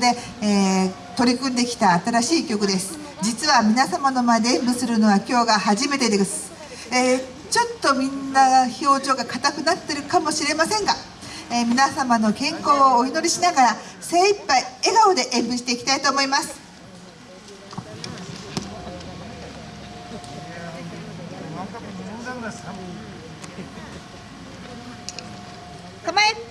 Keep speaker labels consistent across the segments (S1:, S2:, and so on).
S1: で、えー、取り組んできた新しい曲です。実は皆様の前で演舞するのは今日が初めてです、えー、ちょっとみんな表情が硬くなってるかもしれませんが、えー、皆様の健康をお祈りしながら精一杯笑顔で演舞していきたいと思います。構え。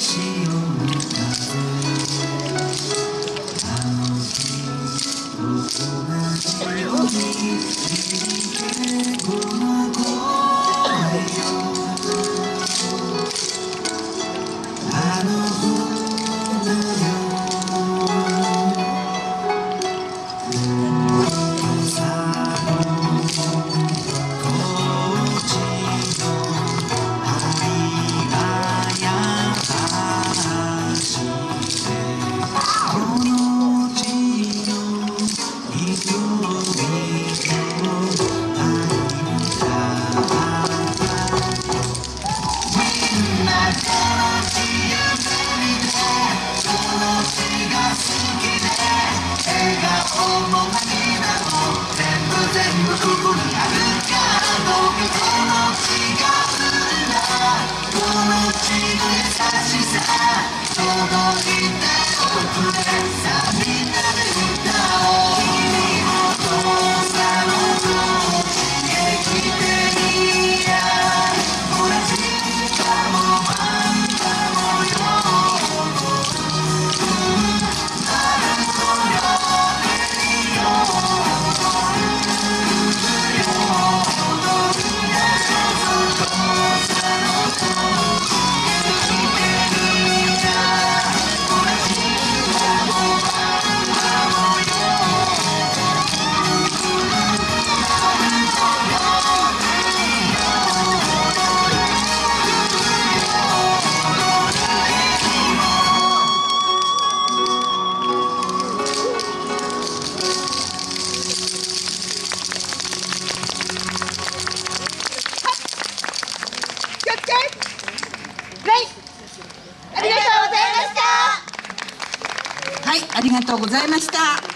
S2: see. 届いて
S3: おくれりがとうございました。